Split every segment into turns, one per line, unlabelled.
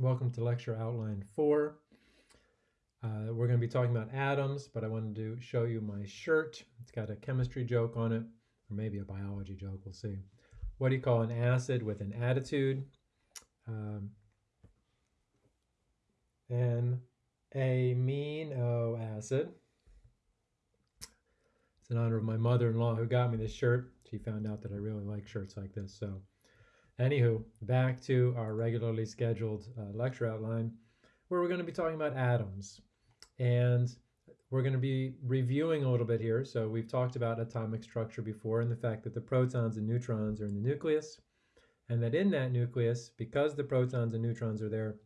Welcome to lecture outline four. Uh, we're going to be talking about atoms, but I wanted to show you my shirt. It's got a chemistry joke on it, or maybe a biology joke, we'll see. What do you call an acid with an attitude? Um, an amino acid. It's in honor of my mother-in-law who got me this shirt. She found out that I really like shirts like this, so Anywho, back to our regularly scheduled uh, lecture outline where we're going to be talking about atoms. And we're going to be reviewing a little bit here. So we've talked about atomic structure before and the fact that the protons and neutrons are in the nucleus. And that in that nucleus, because the protons and neutrons are there,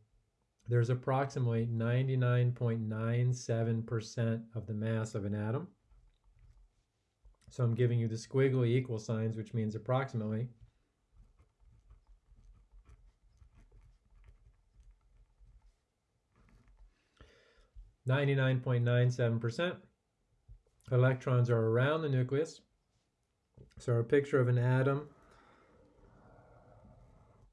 there's approximately 99.97% of the mass of an atom. So I'm giving you the squiggly equal signs, which means approximately. 99.97%. Electrons are around the nucleus. So a picture of an atom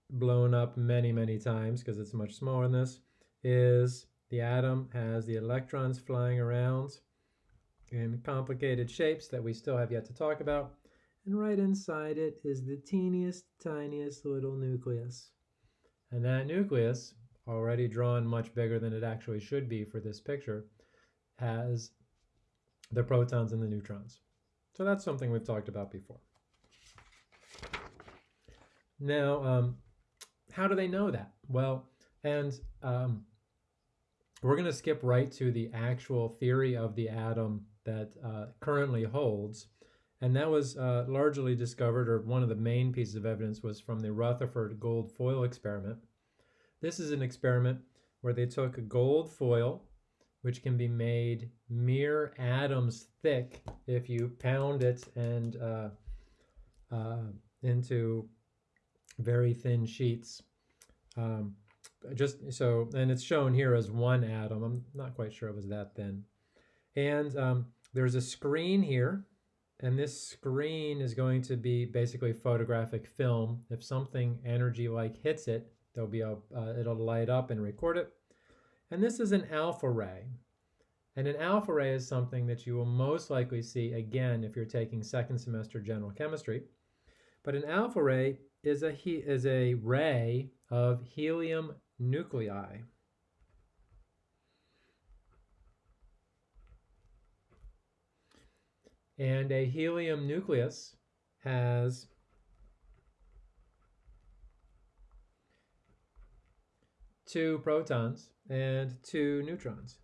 blown up many, many times because it's much smaller than this is the atom has the electrons flying around in complicated shapes that we still have yet to talk about. And right inside it is the teeniest, tiniest little nucleus. And that nucleus already drawn much bigger than it actually should be for this picture, has the protons and the neutrons. So that's something we've talked about before. Now, um, how do they know that? Well, and um, we're going to skip right to the actual theory of the atom that uh, currently holds. And that was uh, largely discovered, or one of the main pieces of evidence was from the Rutherford gold foil experiment. This is an experiment where they took a gold foil, which can be made mere atoms thick if you pound it and uh, uh, into very thin sheets. Um, just so, and it's shown here as one atom. I'm not quite sure it was that thin. And um, there's a screen here, and this screen is going to be basically photographic film. If something energy like hits it, There'll be a, uh, it'll light up and record it. And this is an alpha ray. And an alpha ray is something that you will most likely see again if you're taking second semester general chemistry. But an alpha ray is a, is a ray of helium nuclei. And a helium nucleus has two protons and two neutrons.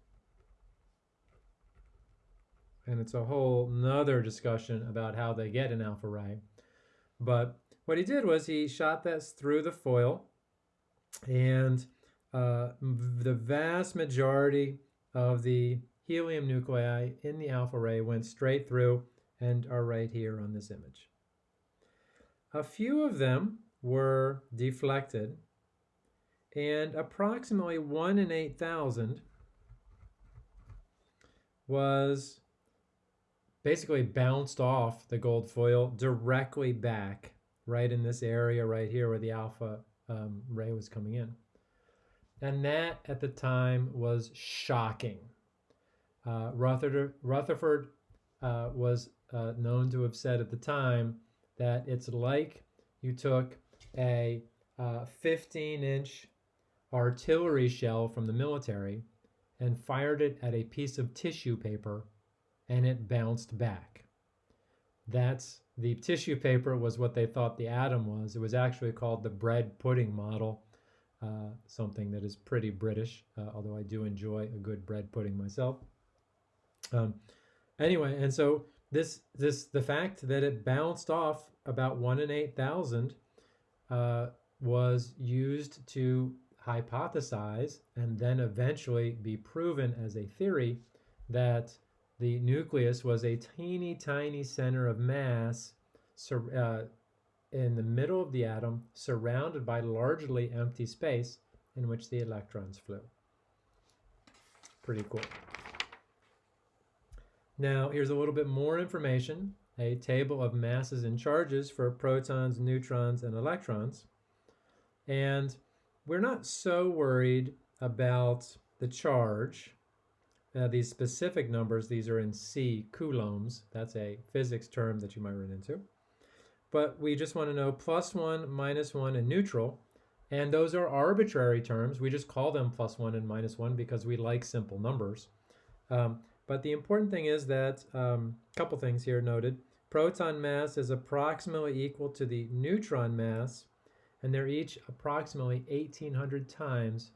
And it's a whole nother discussion about how they get an alpha ray. But what he did was he shot this through the foil and uh, the vast majority of the helium nuclei in the alpha ray went straight through and are right here on this image. A few of them were deflected and approximately 1 in 8,000 was basically bounced off the gold foil directly back right in this area right here where the alpha um, ray was coming in. And that at the time was shocking. Uh, Rutherford, Rutherford uh, was uh, known to have said at the time that it's like you took a 15 inch artillery shell from the military and fired it at a piece of tissue paper and it bounced back. That's the tissue paper was what they thought the atom was. It was actually called the bread pudding model, uh, something that is pretty British, uh, although I do enjoy a good bread pudding myself. Um, anyway, and so this this the fact that it bounced off about one in eight thousand uh, was used to hypothesize and then eventually be proven as a theory that the nucleus was a teeny tiny center of mass uh, in the middle of the atom surrounded by largely empty space in which the electrons flew. Pretty cool. Now here's a little bit more information, a table of masses and charges for protons, neutrons, and electrons. And we're not so worried about the charge. Uh, these specific numbers, these are in C, coulombs. That's a physics term that you might run into. But we just want to know plus 1, minus 1, and neutral. And those are arbitrary terms. We just call them plus 1 and minus 1 because we like simple numbers. Um, but the important thing is that, a um, couple things here noted. Proton mass is approximately equal to the neutron mass, and they're each approximately 1,800 times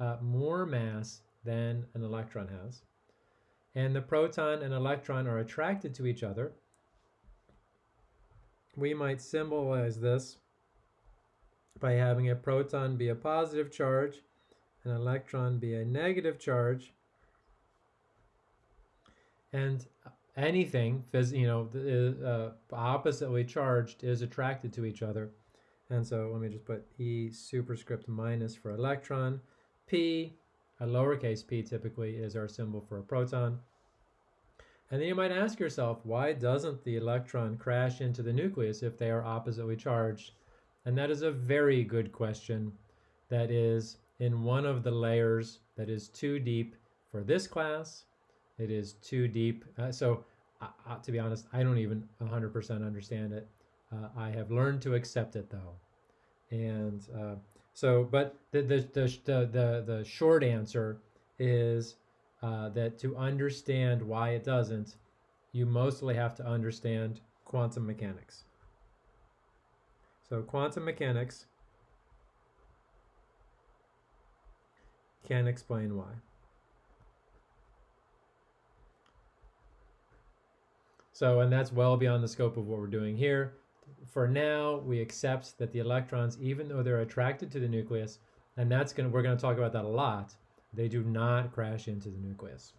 uh, more mass than an electron has. And the proton and electron are attracted to each other. We might symbolize this by having a proton be a positive charge, an electron be a negative charge, and anything, you know, uh, oppositely charged is attracted to each other. And so let me just put E superscript minus for electron. P, a lowercase p typically, is our symbol for a proton. And then you might ask yourself, why doesn't the electron crash into the nucleus if they are oppositely charged? And that is a very good question that is in one of the layers that is too deep for this class it is too deep. Uh, so, uh, uh to be honest, I don't even 100% understand it. Uh, I have learned to accept it though. And uh, so, but the, the, the, the, the short answer is uh, that to understand why it doesn't, you mostly have to understand quantum mechanics. So quantum mechanics can explain why. So, and that's well beyond the scope of what we're doing here. For now, we accept that the electrons, even though they're attracted to the nucleus, and that's going to, we're going to talk about that a lot, they do not crash into the nucleus.